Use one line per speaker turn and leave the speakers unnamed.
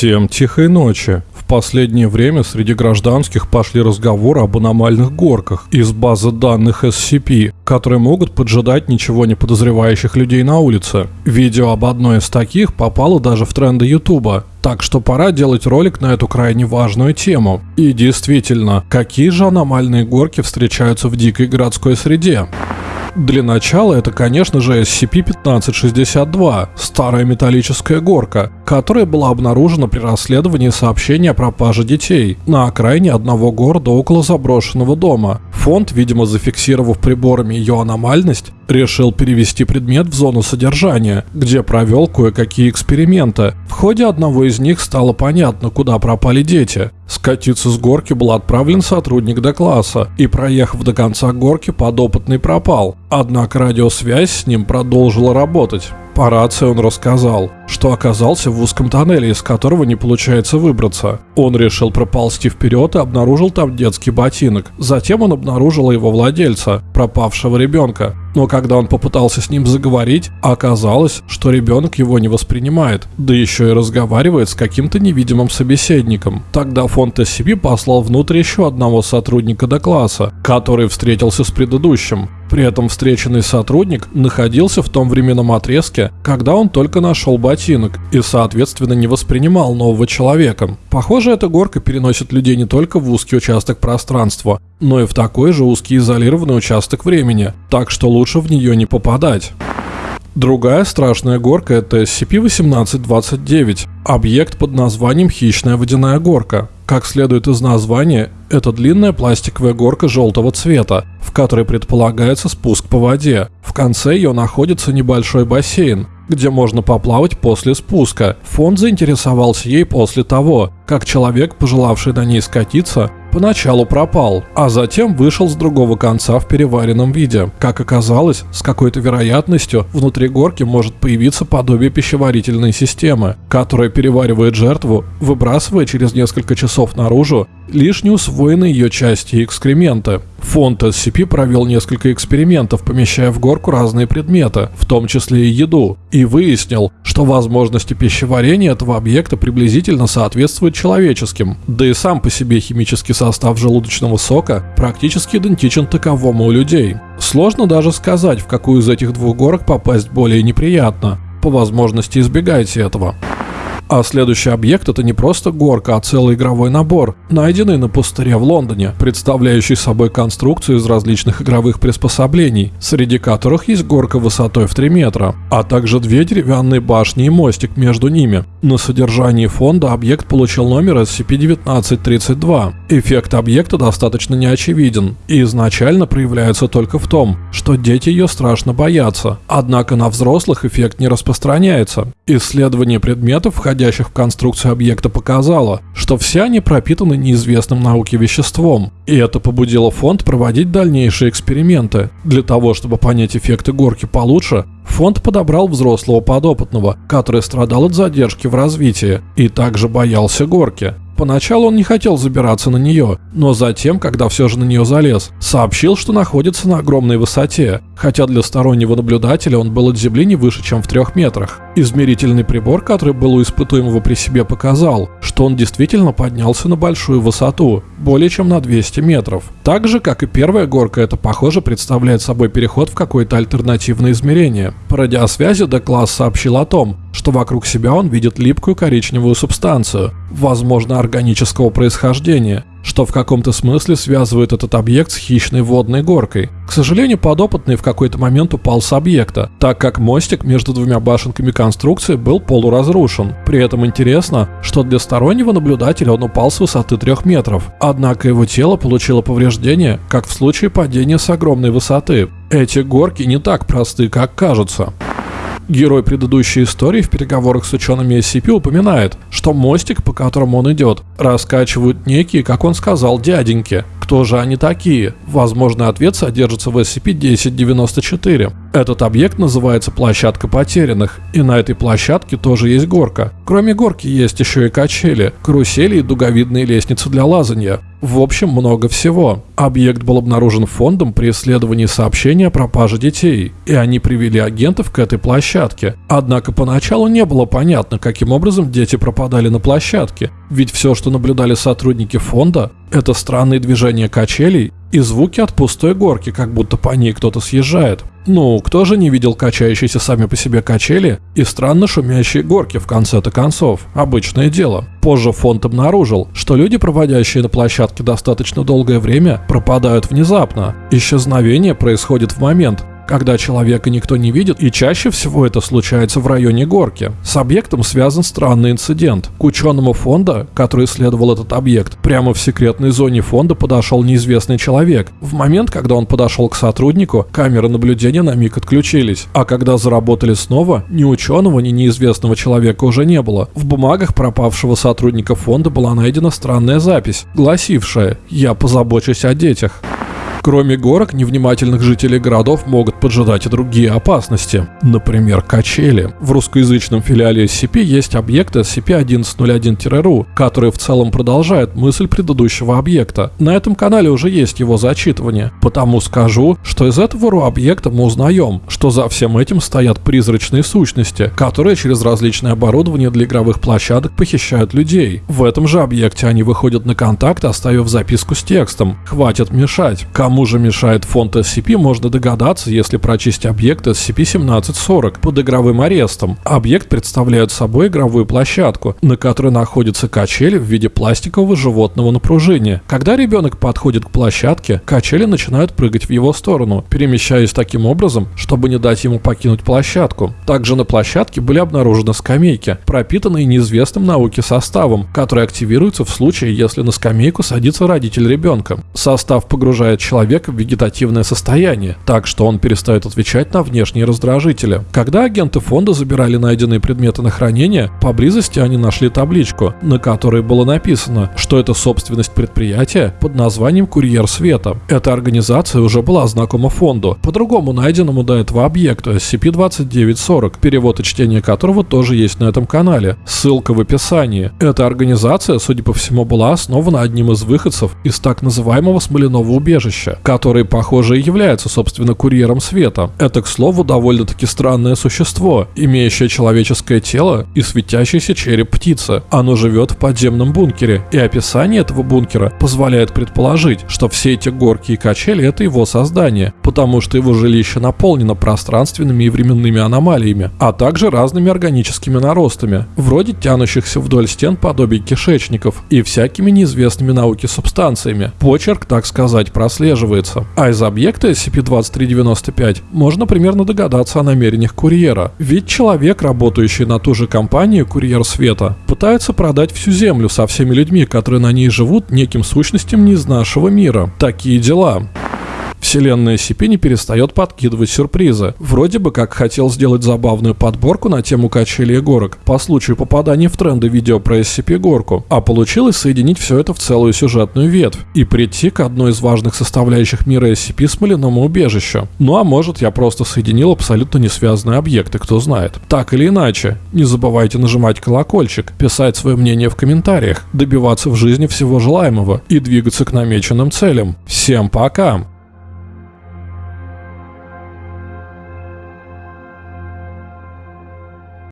Всем тихой ночи. В последнее время среди гражданских пошли разговоры об аномальных горках из базы данных SCP, которые могут поджидать ничего не подозревающих людей на улице. Видео об одной из таких попало даже в тренды Ютуба, так что пора делать ролик на эту крайне важную тему. И действительно, какие же аномальные горки встречаются в дикой городской среде? Для начала это, конечно же, SCP-1562, старая металлическая горка, которая была обнаружена при расследовании сообщения о пропаже детей на окраине одного города около заброшенного дома. Фонд, видимо зафиксировав приборами ее аномальность, решил перевести предмет в зону содержания, где провел кое-какие эксперименты. В ходе одного из них стало понятно, куда пропали дети. Скатиться с горки был отправлен сотрудник Д-класса, и проехав до конца горки, подопытный пропал. Однако радиосвязь с ним продолжила работать. По рации он рассказал, что оказался в узком тоннеле, из которого не получается выбраться. Он решил проползти вперед и обнаружил там детский ботинок. Затем он обнаружил его владельца, пропавшего ребенка. Но когда он попытался с ним заговорить, оказалось, что ребенок его не воспринимает, да еще и разговаривает с каким-то невидимым собеседником. Тогда фонд SCP послал внутрь еще одного сотрудника до класса, который встретился с предыдущим. При этом встреченный сотрудник находился в том временном отрезке, когда он только нашел ботинок и, соответственно, не воспринимал нового человека. Похоже, эта горка переносит людей не только в узкий участок пространства, но и в такой же узкий изолированный участок времени, так что лучше в нее не попадать. Другая страшная горка – это SCP-1829, объект под названием «Хищная водяная горка». Как следует из названия, это длинная пластиковая горка желтого цвета, в которой предполагается спуск по воде. В конце ее находится небольшой бассейн, где можно поплавать после спуска. Фонд заинтересовался ей после того, как человек, пожелавший на ней скатиться, поначалу пропал, а затем вышел с другого конца в переваренном виде. Как оказалось, с какой-то вероятностью внутри горки может появиться подобие пищеварительной системы, которая переваривает жертву, выбрасывая через несколько часов наружу лишь неусвоенные ее части экскременты. Фонд SCP провел несколько экспериментов, помещая в горку разные предметы, в том числе и еду, и выяснил, что возможности пищеварения этого объекта приблизительно соответствуют человеческим, да и сам по себе химический состав желудочного сока практически идентичен таковому у людей. Сложно даже сказать, в какую из этих двух горок попасть более неприятно. По возможности избегайте этого. А следующий объект это не просто горка, а целый игровой набор, найденный на пустыре в Лондоне, представляющий собой конструкцию из различных игровых приспособлений, среди которых есть горка высотой в 3 метра, а также две деревянные башни и мостик между ними. На содержании фонда объект получил номер SCP-1932. Эффект объекта достаточно неочевиден и изначально проявляется только в том, что дети ее страшно боятся, однако на взрослых эффект не распространяется. Исследование предметов, входящих входящих в конструкцию объекта показало, что все они пропитаны неизвестным науке веществом, и это побудило фонд проводить дальнейшие эксперименты. Для того, чтобы понять эффекты горки получше, фонд подобрал взрослого подопытного, который страдал от задержки в развитии и также боялся горки. Поначалу он не хотел забираться на нее, но затем, когда все же на нее залез, сообщил, что находится на огромной высоте, хотя для стороннего наблюдателя он был от земли не выше, чем в трех метрах. Измерительный прибор, который был у испытуемого при себе, показал, что он действительно поднялся на большую высоту, более чем на 200 метров. Так же, как и первая горка, это, похоже, представляет собой переход в какое-то альтернативное измерение. По радиосвязи Д-класс сообщил о том, что вокруг себя он видит липкую коричневую субстанцию, возможно органического происхождения, что в каком-то смысле связывает этот объект с хищной водной горкой. К сожалению, подопытный в какой-то момент упал с объекта, так как мостик между двумя башенками конструкции был полуразрушен. При этом интересно, что для стороннего наблюдателя он упал с высоты 3 метров, однако его тело получило повреждение, как в случае падения с огромной высоты. Эти горки не так просты, как кажутся. Герой предыдущей истории в переговорах с учеными SCP упоминает, что мостик, по которому он идет, раскачивают некие, как он сказал, дяденьки, Кто же они такие? Возможный ответ содержится в SCP-1094. Этот объект называется площадка потерянных, и на этой площадке тоже есть горка. Кроме горки есть еще и качели, карусели и дуговидные лестницы для лазания. В общем, много всего. Объект был обнаружен фондом при исследовании сообщения о пропаже детей, и они привели агентов к этой площадке. Однако поначалу не было понятно, каким образом дети пропадали на площадке, ведь все, что наблюдали сотрудники фонда, это странные движения качелей и звуки от пустой горки, как будто по ней кто-то съезжает. Ну, кто же не видел качающиеся сами по себе качели и странно шумящие горки в конце-то концов? Обычное дело. Позже фонд обнаружил, что люди, проводящие на площадке достаточно долгое время, пропадают внезапно. Исчезновение происходит в момент, когда человека никто не видит, и чаще всего это случается в районе горки. С объектом связан странный инцидент. К ученому фонда, который исследовал этот объект, прямо в секретной зоне фонда подошел неизвестный человек. В момент, когда он подошел к сотруднику, камеры наблюдения на миг отключились, а когда заработали снова, ни ученого, ни неизвестного человека уже не было. В бумагах пропавшего сотрудника фонда была найдена странная запись, гласившая «Я позабочусь о детях». Кроме горок, невнимательных жителей городов могут поджидать и другие опасности. Например, качели. В русскоязычном филиале SCP есть объект SCP-1101-RU, который в целом продолжает мысль предыдущего объекта. На этом канале уже есть его зачитывание. Потому скажу, что из этого RU объекта мы узнаем, что за всем этим стоят призрачные сущности, которые через различное оборудование для игровых площадок похищают людей. В этом же объекте они выходят на контакт, оставив записку с текстом «Хватит мешать». Же мешает фонд SCP, можно догадаться, если прочесть объект SCP-1740 под игровым арестом. Объект представляет собой игровую площадку, на которой находится качели в виде пластикового животного напружения. Когда ребенок подходит к площадке, качели начинают прыгать в его сторону, перемещаясь таким образом, чтобы не дать ему покинуть площадку. Также на площадке были обнаружены скамейки, пропитанные неизвестным науке составом, который активируется в случае, если на скамейку садится родитель ребенка. Состав погружает человека человека в вегетативное состояние, так что он перестает отвечать на внешние раздражители. Когда агенты фонда забирали найденные предметы на хранение, поблизости они нашли табличку, на которой было написано, что это собственность предприятия под названием «Курьер Света». Эта организация уже была знакома фонду, по-другому найденному до этого объекту SCP-2940, перевод и чтение которого тоже есть на этом канале. Ссылка в описании. Эта организация, судя по всему, была основана одним из выходцев из так называемого Смоляного убежища, Флэша, который, похоже, и является, собственно, курьером света. Это, к слову, довольно-таки странное существо, имеющее человеческое тело и светящийся череп птицы. Оно живет в подземном бункере, и описание этого бункера позволяет предположить, что все эти горки и качели — это его создание, потому что его жилище наполнено пространственными и временными аномалиями, а также разными органическими наростами, вроде тянущихся вдоль стен подобий кишечников и всякими неизвестными науке субстанциями. Почерк, так сказать, прослеживается прослеживается. А из объекта SCP-2395 можно примерно догадаться о намерениях курьера. Ведь человек, работающий на ту же компанию «Курьер Света», пытается продать всю Землю со всеми людьми, которые на ней живут, неким сущностям не из нашего мира. Такие дела. Вселенная SCP не перестает подкидывать сюрпризы. Вроде бы как хотел сделать забавную подборку на тему качелей и горок по случаю попадания в тренды видео про SCP-горку, а получилось соединить все это в целую сюжетную ветвь и прийти к одной из важных составляющих мира SCP смоляному убежищу. Ну а может я просто соединил абсолютно не связанные объекты, кто знает. Так или иначе, не забывайте нажимать колокольчик, писать свое мнение в комментариях, добиваться в жизни всего желаемого и двигаться к намеченным целям. Всем пока!